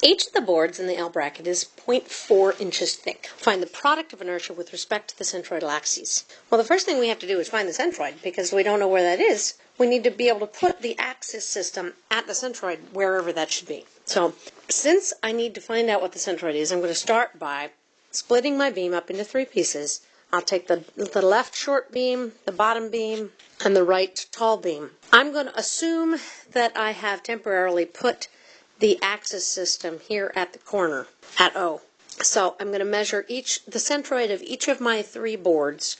Each of the boards in the L bracket is 0.4 inches thick. Find the product of inertia with respect to the centroidal axes. Well, the first thing we have to do is find the centroid because we don't know where that is. We need to be able to put the axis system at the centroid wherever that should be. So since I need to find out what the centroid is, I'm going to start by splitting my beam up into three pieces. I'll take the, the left short beam, the bottom beam, and the right tall beam. I'm going to assume that I have temporarily put the axis system here at the corner at O. So I'm going to measure each the centroid of each of my three boards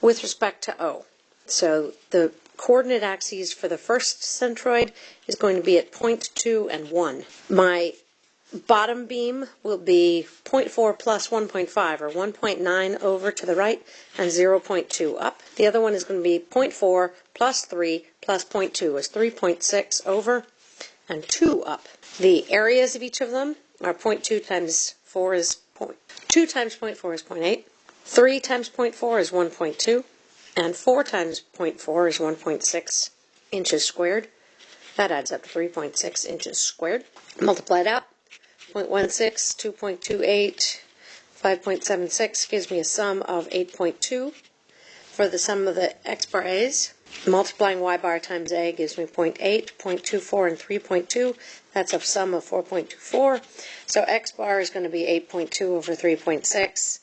with respect to O. So the coordinate axes for the first centroid is going to be at 0.2 and 1. My bottom beam will be 0.4 plus 1.5 or 1.9 over to the right and 0.2 up. The other one is going to be 0.4 plus 3 plus 0.2 is 3.6 over and 2 up. The areas of each of them are 0.2 times 4 is point, 2 times 0.4 is 0.8, 3 times 0.4 is 1.2, and 4 times 0.4 is 1.6 inches squared. That adds up to 3.6 inches squared. Multiply it out. 0.16, 2.28, 5.76 gives me a sum of 8.2 for the sum of the x bar a's. Multiplying y bar times a gives me 0.8, 0.24, and 3.2. That's a sum of 4.24. So x bar is going to be 8.2 over 3.6,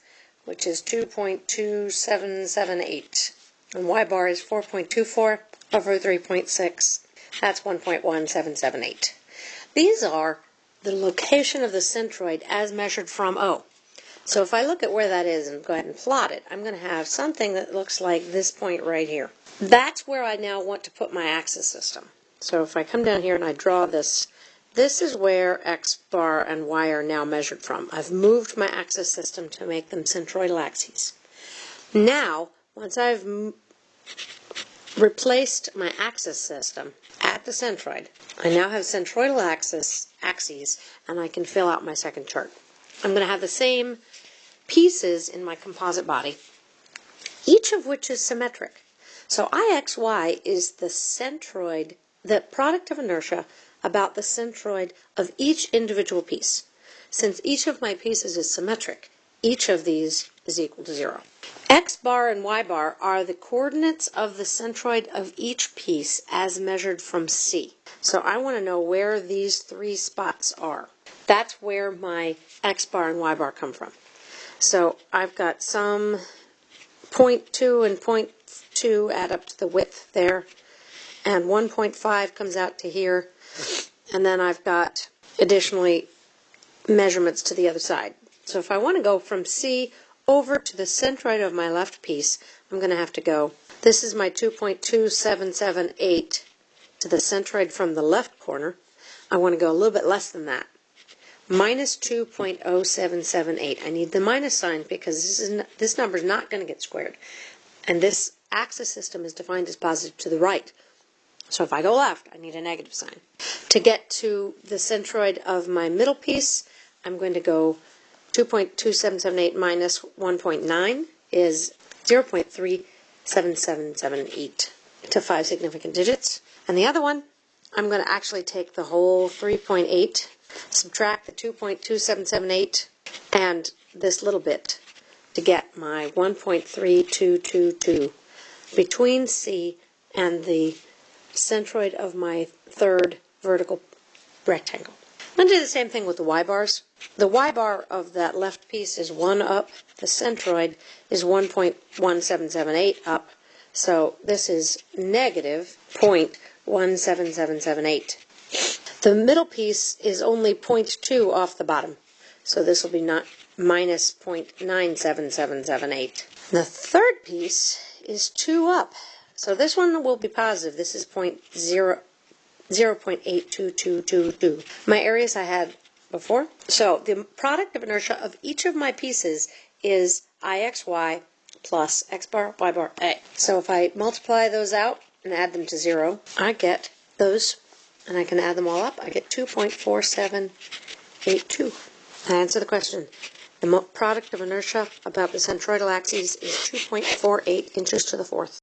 which is 2.2778. And y bar is 4.24 over 3.6. That's 1.1778. These are the location of the centroid as measured from O. So if I look at where that is and go ahead and plot it, I'm going to have something that looks like this point right here. That's where I now want to put my axis system. So if I come down here and I draw this, this is where x bar and y are now measured from. I've moved my axis system to make them centroidal axes. Now, once I've replaced my axis system at the centroid, I now have centroidal axis axes and I can fill out my second chart. I'm going to have the same pieces in my composite body, each of which is symmetric. So IXY is the centroid, the product of inertia about the centroid of each individual piece. Since each of my pieces is symmetric, each of these is equal to zero. X bar and Y bar are the coordinates of the centroid of each piece as measured from C. So I want to know where these three spots are. That's where my X bar and Y bar come from. So I've got some 0.2 and 0.2 add up to the width there, and 1.5 comes out to here, and then I've got additionally measurements to the other side. So if I want to go from C over to the centroid of my left piece, I'm going to have to go, this is my 2.2778 to the centroid from the left corner. I want to go a little bit less than that minus 2.0778. I need the minus sign because this, is this number is not going to get squared. And this axis system is defined as positive to the right. So if I go left, I need a negative sign. To get to the centroid of my middle piece, I'm going to go 2.2778 minus 1.9 is 0.37778 to five significant digits. And the other one, I'm going to actually take the whole 3.8 subtract the 2.2778 and this little bit to get my 1.3222 between C and the centroid of my third vertical rectangle. I'm going to do the same thing with the y bars. The y bar of that left piece is 1 up. The centroid is 1.1778 up. So this is negative 0.17778. The middle piece is only 0.2 off the bottom, so this will be not minus 0.97778. The third piece is 2 up, so this one will be positive. This is 0.0, 0.82222. My areas I had before. So the product of inertia of each of my pieces is IXY plus X bar, Y bar, A. So if I multiply those out and add them to zero, I get those and I can add them all up, I get 2.4782. I answer the question. The product of inertia about the centroidal axes is 2.48 inches to the fourth.